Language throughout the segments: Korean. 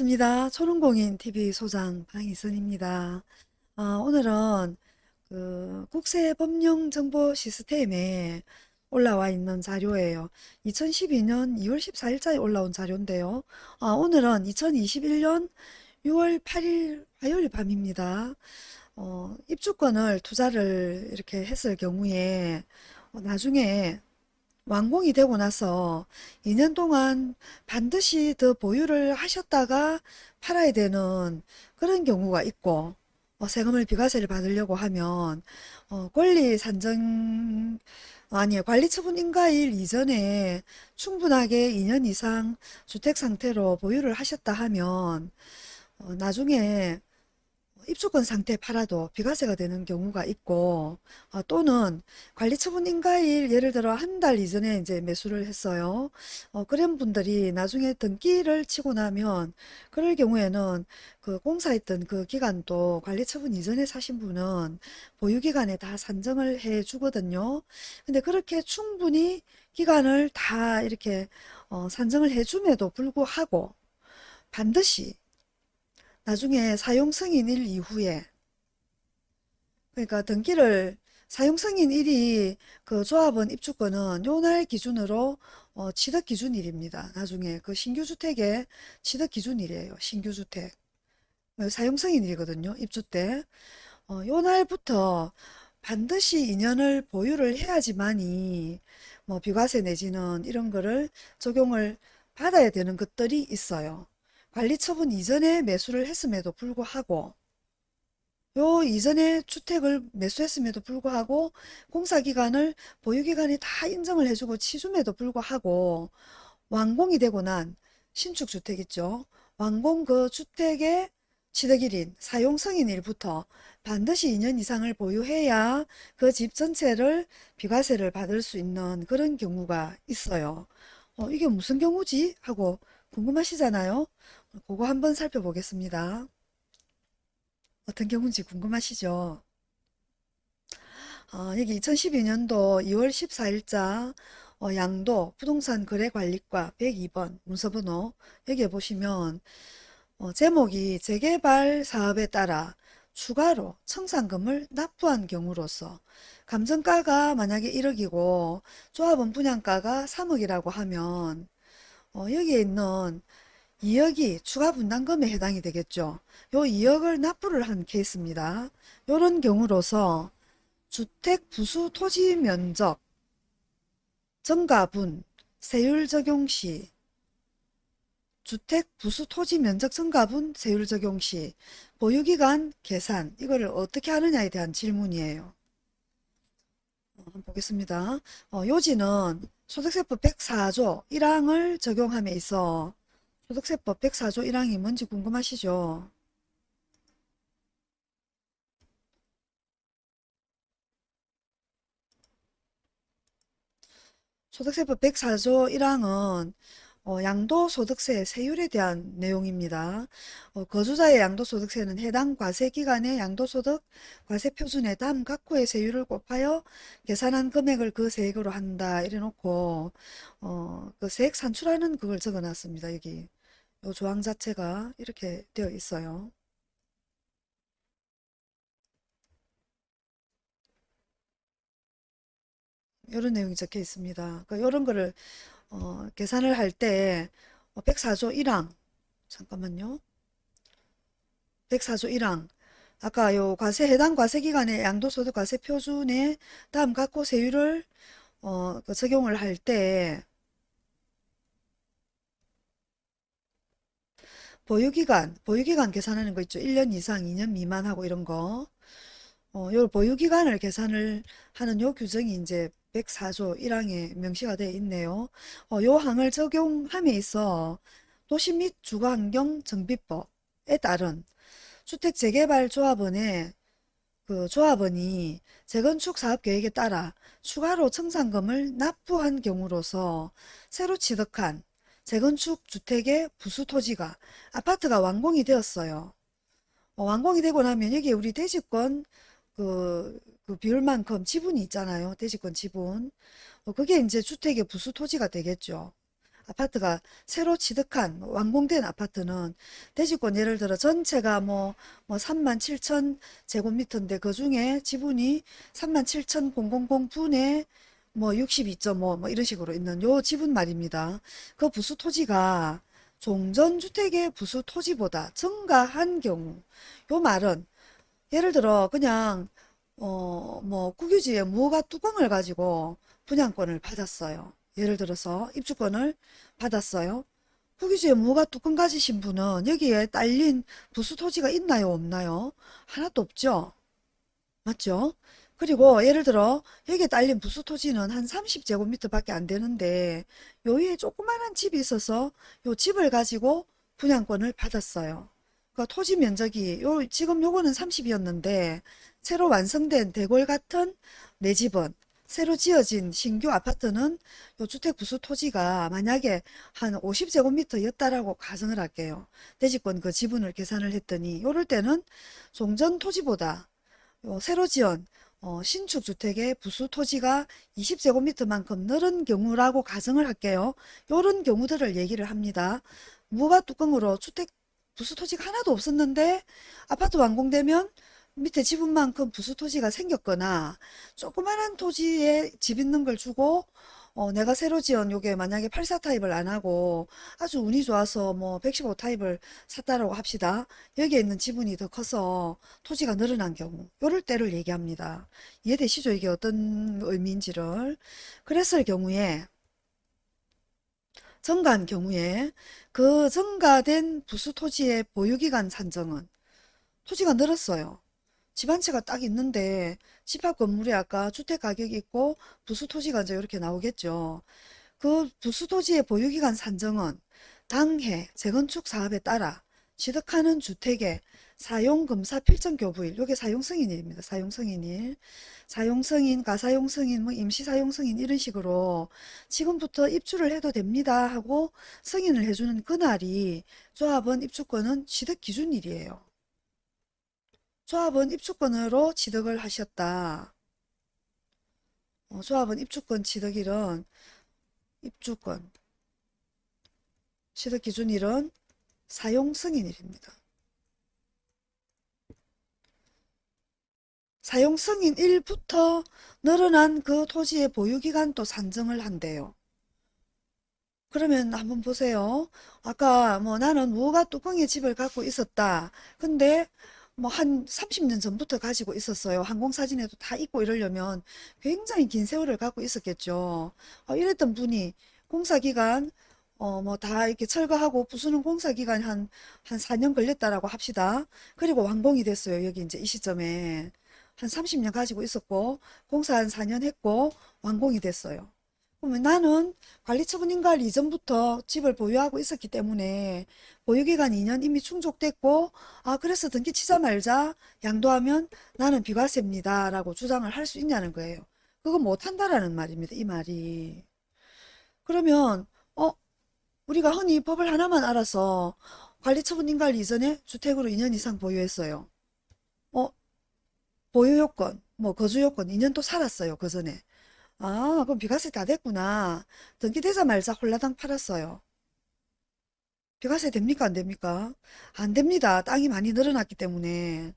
반갑습니다. 초롱공인TV 소장 방희선입니다. 아, 오늘은 그 국세법령정보 시스템에 올라와 있는 자료예요. 2012년 2월 14일자에 올라온 자료인데요. 아, 오늘은 2021년 6월 8일 화요일 밤입니다. 어, 입주권을 투자를 이렇게 했을 경우에 어, 나중에 완공이 되고 나서 2년 동안 반드시 더 보유를 하셨다가 팔아야 되는 그런 경우가 있고 어, 세금을 비과세를 받으려고 하면 어, 권리 산정 아니 관리처분 인가일 이전에 충분하게 2년 이상 주택 상태로 보유를 하셨다 하면 어, 나중에 입주권 상태 팔아도 비과세가 되는 경우가 있고 어, 또는 관리처분 인가일 예를 들어 한 달 이전에 이제 매수를 했어요. 어, 그런 분들이 나중에 등기를 치고 나면 그럴 경우에는 그 공사했던 그 기간도 관리처분 이전에 사신 분은 보유기간에 다 산정을 해 주거든요. 근데 그렇게 충분히 기간을 다 이렇게 어, 산정을 해 줌에도 불구하고 반드시 나중에 사용 승인일 이후에 그러니까 등기를 사용 승인일이 그 조합원 입주권은 요날 기준으로 어, 취득 기준일입니다. 나중에 그 신규 주택의 취득 기준일이에요. 신규 주택. 어, 사용 승인일이거든요. 입주 때. 어, 요 날부터 반드시 2년을 보유를 해야지만이 뭐 비과세 내지는 이런 거를 적용을 받아야 되는 것들이 있어요. 관리 처분 이전에 매수를 했음에도 불구하고 요 이전에 주택을 매수했음에도 불구하고 공사기간을 보유기간이 다 인정을 해주고 치줌에도 불구하고 완공이 되고 난 신축주택 있죠. 완공 그 주택의 취득일인 사용승인일부터 반드시 2년 이상을 보유해야 그 집 전체를 비과세를 받을 수 있는 그런 경우가 있어요. 어, 이게 무슨 경우지? 하고 궁금하시잖아요. 그거 한번 살펴보겠습니다. 어떤 경우인지 궁금하시죠? 어, 여기 2012년도 2월 14일자 어, 양도 부동산 거래관리과 102번 문서번호 여기에 보시면 어, 제목이 재개발 사업에 따라 추가로 청산금을 납부한 경우로서 감정가가 만약에 1억이고 조합원 분양가가 3억이라고 하면 어, 여기에 있는 2억이 추가 분담금에 해당이 되겠죠. 요 2억을 납부를 한 케이스입니다. 요런 경우로서 주택 부수 토지 면적 증가분 세율 적용 시 주택 부수 토지 면적 증가분 세율 적용 시 보유기간 계산 이거를 어떻게 하느냐에 대한 질문이에요. 어, 한번 보겠습니다. 어, 요지는 소득세법 104조 1항을 적용함에 있어 소득세법 104조 1항이 뭔지 궁금하시죠? 소득세법 104조 1항은 어, 양도소득세 세율에 대한 내용입니다. 어, 거주자의 양도소득세는 해당 과세기간의 양도소득 과세표준에 다음 각호의 세율을 곱하여 계산한 금액을 그 세액으로 한다 이래놓고 어, 그 세액 산출하는 그걸 적어놨습니다. 여기 요 조항 자체가 이렇게 되어 있어요. 이런 내용이 적혀 있습니다. 그러니까 이런 거를 어, 계산을 할 때 104조 어, 1항 잠깐만요. 104조 1항 아까 요 과세 해당 과세 기간의 양도소득 과세 표준에 다음 각호 세율을 어, 그 적용을 할 때 보유기간, 보유기간 계산하는 거 있죠. 1년 이상, 2년 미만하고 이런 거. 어, 요 보유기간을 계산을 하는 요 규정이 이제 104조 1항에 명시가 되어 있네요. 어, 요 항을 적용함에 있어 도시 및 주거환경 정비법에 따른 주택 재개발 조합원의 그 조합원이 재건축 사업 계획에 따라 추가로 청산금을 납부한 경우로서 새로 취득한 재건축 주택의 부수 토지가 아파트가 완공이 되었어요. 어, 완공이 되고 나면 여기 우리 대지권 그, 그 비율만큼 지분이 있잖아요. 대지권 지분. 어, 그게 이제 주택의 부수 토지가 되겠죠. 아파트가 새로 취득한 완공된 아파트는 대지권 예를 들어 전체가 뭐, 뭐 3만 7천 제곱미터인데 그 중에 지분이 3만 7천 000분의 뭐 62.5 뭐 이런 식으로 있는 요 지분 말입니다. 그 부수 토지가 종전주택의 부수 토지보다 증가한 경우 요 말은 예를 들어 그냥 어 뭐 국유지에 무허가 뚜껑을 가지고 분양권을 받았어요. 예를 들어서 입주권을 받았어요. 국유지에 무허가 뚜껑 가지신 분은 여기에 딸린 부수 토지가 있나요 없나요? 하나도 없죠. 맞죠? 그리고 예를 들어 여기에 딸린 부수 토지는 한 30제곱미터 밖에 안 되는데 요 위에 조그마한 집이 있어서 요 집을 가지고 분양권을 받았어요. 그 토지 면적이 요 지금 요거는 30이었는데 새로 완성된 대골 같은 내 집은 새로 지어진 신규 아파트는 요 주택 부수 토지가 만약에 한 50제곱미터였다라고 가정을 할게요. 대지권 그 지분을 계산을 했더니 요럴 때는 종전 토지보다 요 새로 지은 어, 신축 주택의 부수 토지가 20제곱미터만큼 늘은 경우라고 가정을 할게요. 요런 경우들을 얘기를 합니다. 무가 뚜껑으로 주택 부수 토지가 하나도 없었는데 아파트 완공되면 밑에 지분만큼 부수 토지가 생겼거나 조그만한 토지에 집 있는 걸 주고 어, 내가 새로 지은 요게 만약에 84 타입을 안 하고 아주 운이 좋아서 뭐 115 타입을 샀다라고 합시다. 여기에 있는 지분이 더 커서 토지가 늘어난 경우 요럴 때를 얘기합니다. 이해되시죠? 이게 어떤 의미인지를. 그랬을 경우에 증가한 경우에 그 증가된 부수 토지의 보유기간 산정은 토지가 늘었어요. 집한 채가 딱 있는데 집합 건물에 아까 주택 가격이 있고 부수 토지가 이제 이렇게 나오겠죠. 그 부수 토지의 보유기간 산정은 당해 재건축 사업에 따라 취득하는 주택의 사용검사 필정 교부일, 요게 사용승인일입니다. 사용승인일. 사용승인, 가사용승인, 뭐 임시사용승인 이런 식으로 지금부터 입주를 해도 됩니다 하고 승인을 해주는 그날이 조합원 입주권은 취득 기준일이에요. 조합원 입주권으로 취득을 하셨다. 어, 조합원 입주권 취득일은 입주권 취득 기준일은 사용 승인일입니다. 사용 승인일부터 늘어난 그 토지의 보유기간 또 산정을 한대요. 그러면 한번 보세요. 아까 뭐 나는 무허가 뚜껑의 집을 갖고 있었다. 근데 뭐 한 30년 전부터 가지고 있었어요. 항공사진에도 다 있고 이러려면 굉장히 긴 세월을 갖고 있었겠죠. 어, 이랬던 분이 공사기간 어, 뭐 다 이렇게 철거하고 부수는 공사기간 한, 한 4년 걸렸다라고 합시다. 그리고 완공이 됐어요. 여기 이제 이 시점에. 한 30년 가지고 있었고, 공사 한 4년 했고, 완공이 됐어요. 그러면 나는 관리처분 인가를 이전부터 집을 보유하고 있었기 때문에 보유기간 2년 이미 충족됐고 아 그래서 등기 치자 말자 양도하면 나는 비과세입니다 라고 주장을 할 수 있냐는 거예요. 그거 못한다라는 말입니다. 이 말이. 그러면 어 우리가 흔히 법을 하나만 알아서 관리처분 인가를 이전에 주택으로 2년 이상 보유했어요. 어 보유요건 뭐 거주요건 2년 또 살았어요. 그 전에. 아, 그럼 비과세 다 됐구나. 등기되자마자 홀라당 팔았어요. 비과세 됩니까? 안 됩니까? 안 됩니다. 땅이 많이 늘어났기 때문에.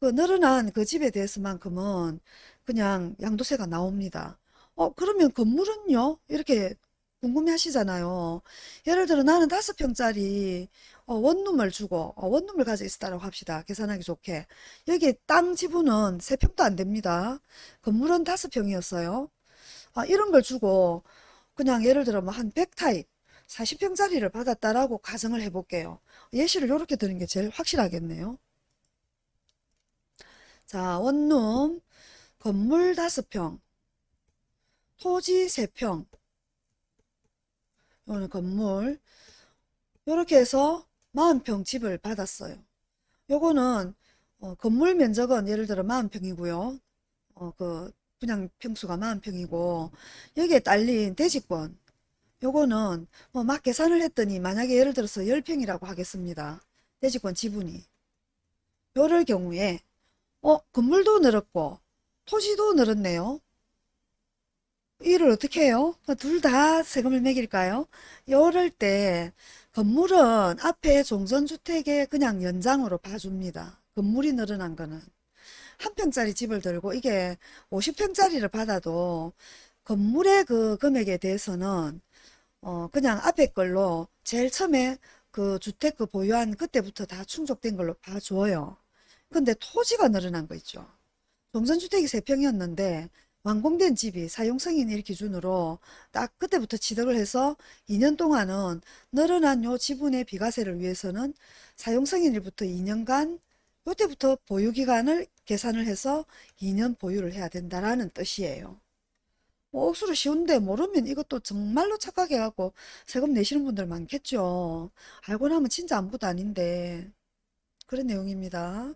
그 늘어난 그 집에 대해서만큼은 그냥 양도세가 나옵니다. 어, 그러면 건물은요? 이렇게 궁금해 하시잖아요. 예를 들어 나는 다섯 평짜리 어, 원룸을 주고 어, 원룸을 가지고 있었다고 합시다. 계산하기 좋게. 여기 땅 지분은 세 평도 안 됩니다. 건물은 다섯 평이었어요. 아, 이런 걸 주고 그냥 예를 들어 뭐 한 100타입 40평짜리를 받았다라고 가정을 해볼게요. 예시를 이렇게 드는 게 제일 확실하겠네요. 자, 원룸, 건물 5평, 토지 3평, 이거는 건물, 이렇게 해서 40평 집을 받았어요. 요거는 어, 건물 면적은 예를 들어 40평이고요. 어, 그 분양 평수가 40평이고 여기에 딸린 대지권 요거는 뭐 막 계산을 했더니 만약에 예를 들어서 10평이라고 하겠습니다. 대지권 지분이 요럴 경우에 어 건물도 늘었고 토지도 늘었네요. 이를 어떻게 해요? 둘 다 세금을 매길까요? 이럴 때 건물은 앞에 종전주택에 그냥 연장으로 봐줍니다. 건물이 늘어난 거는. 한 평짜리 집을 들고 이게 50평짜리를 받아도 건물의 그 금액에 대해서는 어 그냥 앞에 걸로 제일 처음에 그 주택 그 보유한 그때부터 다 충족된 걸로 봐줘요. 근데 토지가 늘어난 거 있죠. 종전주택이 3평이었는데 완공된 집이 사용승인일 기준으로 딱 그때부터 취득을 해서 2년 동안은 늘어난 요 지분의 비과세를 위해서는 사용승인일부터 2년간 요때부터 보유기간을 계산을 해서 2년 보유를 해야 된다라는 뜻이에요. 뭐 억수로 쉬운데 모르면 이것도 정말로 착각해갖고 세금 내시는 분들 많겠죠. 알고 나면 진짜 아무것도 아닌데. 그런 내용입니다.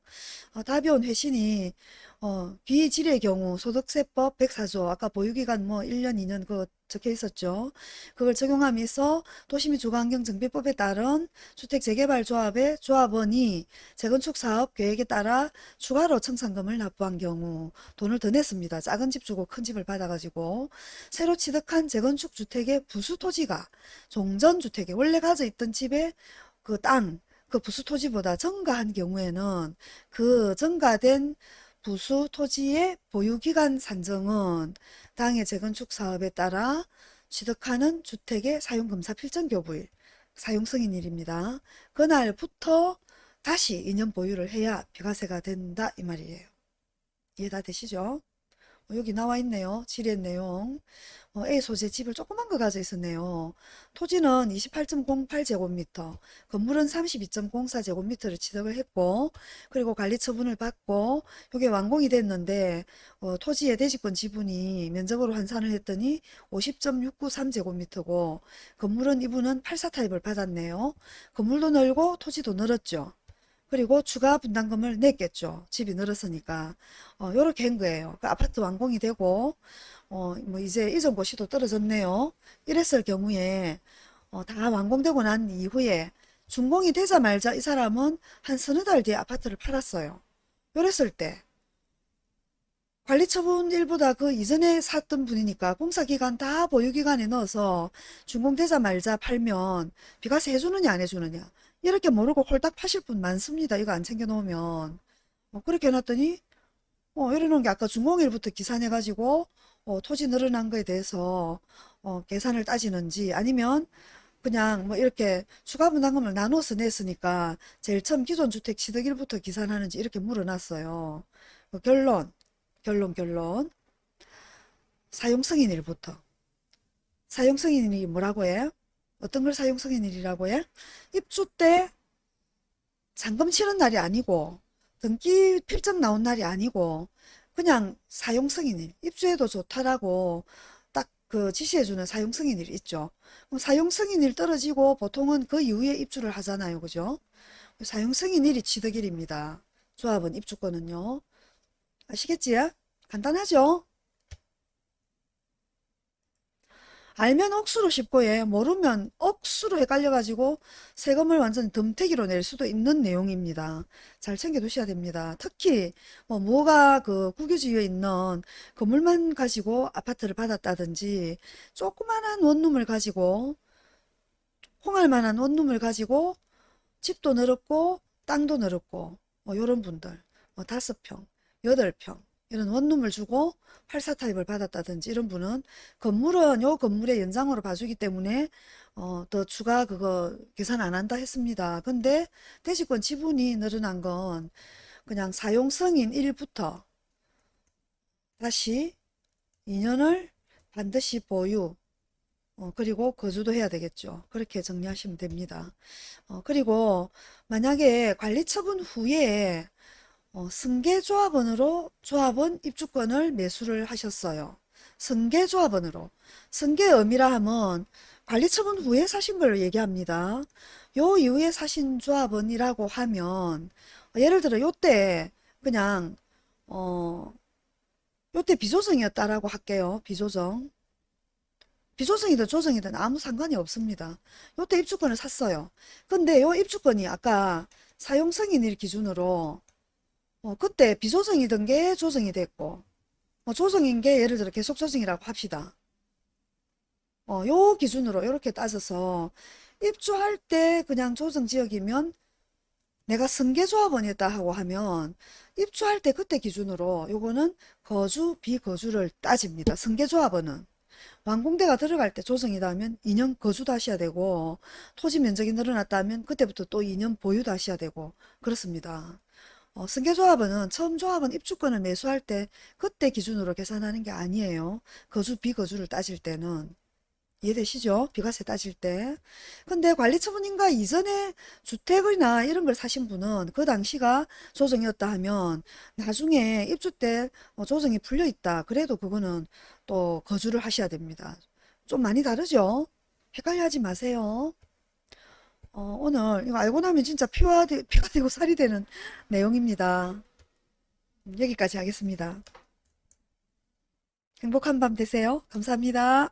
어, 답이온 회신이 어, 비질의 경우 소득세법 104조 아까 보유기간 뭐 1년 2년 그거 적혀 있었죠. 그걸 적용하면서 도시및 주거환경정비법에 따른 주택재개발조합의 조합원이 재건축 사업 계획에 따라 추가로 청산금을 납부한 경우 돈을 더 냈습니다. 작은 집 주고 큰 집을 받아가지고 새로 취득한 재건축 주택의 부수 토지가 종전주택에 원래 가져 있던 집의 그 땅, 그 부수 토지보다 증가한 경우에는 그 증가된 부수 토지의 보유기간 산정은 당해 재건축 사업에 따라 취득하는 주택의 사용검사 필정 교부일, 사용승인일입니다. 그날부터 다시 2년 보유를 해야 비과세가 된다 이 말이에요. 이해 다 되시죠? 어, 여기 나와 있네요. 지리의 내용. 어, A 소재 집을 조그만 거 가져 있었네요. 토지는 28.08제곱미터, 건물은 32.04제곱미터를 취득을 했고, 그리고 관리 처분을 받고, 이게 완공이 됐는데, 어, 토지의 대지권 지분이 면적으로 환산을 했더니 50.693제곱미터고, 건물은 이분은 84 타입을 받았네요. 건물도 늘고 토지도 늘었죠. 그리고 추가 분담금을 냈겠죠. 집이 늘었으니까. 어, 요렇게 한 거예요. 그 아파트 완공이 되고, 어, 뭐 이제 이전 고시도 떨어졌네요. 이랬을 경우에, 어, 다 완공되고 난 이후에 준공이 되자마자 이 사람은 한 서너 달 뒤에 아파트를 팔았어요. 요랬을 때, 관리처분 일보다 그 이전에 샀던 분이니까 공사기간 다 보유기간에 넣어서 준공되자마자 팔면 비과세 해주느냐 안 해주느냐 이렇게 모르고 홀딱 파실 분 많습니다. 이거 안 챙겨놓으면 어, 그렇게 해놨더니 어, 이러는 게 아까 준공일부터 기산해가지고 어, 토지 늘어난 거에 대해서 어, 계산을 따지는지 아니면 그냥 뭐 이렇게 추가 분담금을 나눠서 냈으니까 제일 처음 기존 주택 취득일부터 기산하는지 이렇게 물어놨어요. 어, 결론 결론 결론 사용승인일부터 사용승인이 뭐라고 해? 어떤 걸 사용승인일이라고 해? 입주 때 잔금 치는 날이 아니고 등기 필증 나온 날이 아니고 그냥 사용승인일 입주해도 좋다라고 딱 그 지시해주는 사용승인일 있죠. 그럼 사용승인일 떨어지고 보통은 그 이후에 입주를 하잖아요. 그죠? 사용승인일이 취득일입니다. 조합은 입주권은요. 아시겠지? 간단하죠? 알면 억수로 쉽고 예 모르면 억수로 헷갈려가지고 세금을 완전 덤태기로 낼 수도 있는 내용입니다. 잘 챙겨 두셔야 됩니다. 특히 뭐 뭐가 그 국유지유에 있는 건물만 가지고 아파트를 받았다든지 조그만한 원룸을 가지고 홍할 만한 원룸을 가지고 집도 늘었고 땅도 늘었고 뭐 요런 분들 뭐 다섯 평, 여덟 평 이런 원룸을 주고 84 타입을 받았다든지 이런 분은 건물은 요 건물의 연장으로 봐주기 때문에 어, 더 추가 그거 계산 안 한다 했습니다. 근데 대지권 지분이 늘어난 건 그냥 사용 승인 1부터 다시 2년을 반드시 보유 어, 그리고 거주도 해야 되겠죠. 그렇게 정리하시면 됩니다. 어, 그리고 만약에 관리 처분 후에 어, 승계조합원으로 조합원 입주권을 매수를 하셨어요. 승계조합원으로. 승계 의미라 하면 관리처분 후에 사신 걸 얘기합니다. 요 이후에 사신 조합원이라고 하면 어, 예를 들어 요때 그냥 어 요때 비조정이었다라고 할게요. 비조정. 비조정이든 조정이든 아무 상관이 없습니다. 요때 입주권을 샀어요. 근데 요 입주권이 아까 사용승인일 기준으로 어, 그때 비조정이던 게 조정이 됐고 뭐 조정인 게 예를 들어 계속 조정이라고 합시다. 어, 요 기준으로 이렇게 따져서 입주할 때 그냥 조정지역이면 내가 승계조합원이었다 하고 하면 입주할 때 그때 기준으로 요거는 거주 비거주를 따집니다. 승계조합원은 완공대가 들어갈 때 조정이다 하면 2년 거주도 하셔야 되고 토지 면적이 늘어났다 하면 그때부터 또 2년 보유도 하셔야 되고 그렇습니다. 어, 승계조합원은 처음 조합원 입주권을 매수할 때 그때 기준으로 계산하는 게 아니에요. 거주 비거주를 따질 때는 이해되시죠? 비과세 따질 때. 근데 관리처분인가 이전에 주택이나 이런 걸 사신 분은 그 당시가 조정이었다 하면 나중에 입주 때 어, 조정이 풀려 있다. 그래도 그거는 또 거주를 하셔야 됩니다. 좀 많이 다르죠? 헷갈려 하지 마세요. 어, 오늘 이거 알고 나면 진짜 피와, 되- 피가 되고 살이 되는 내용입니다. 음, 여기까지 하겠습니다. 행복한 밤 되세요. 감사합니다.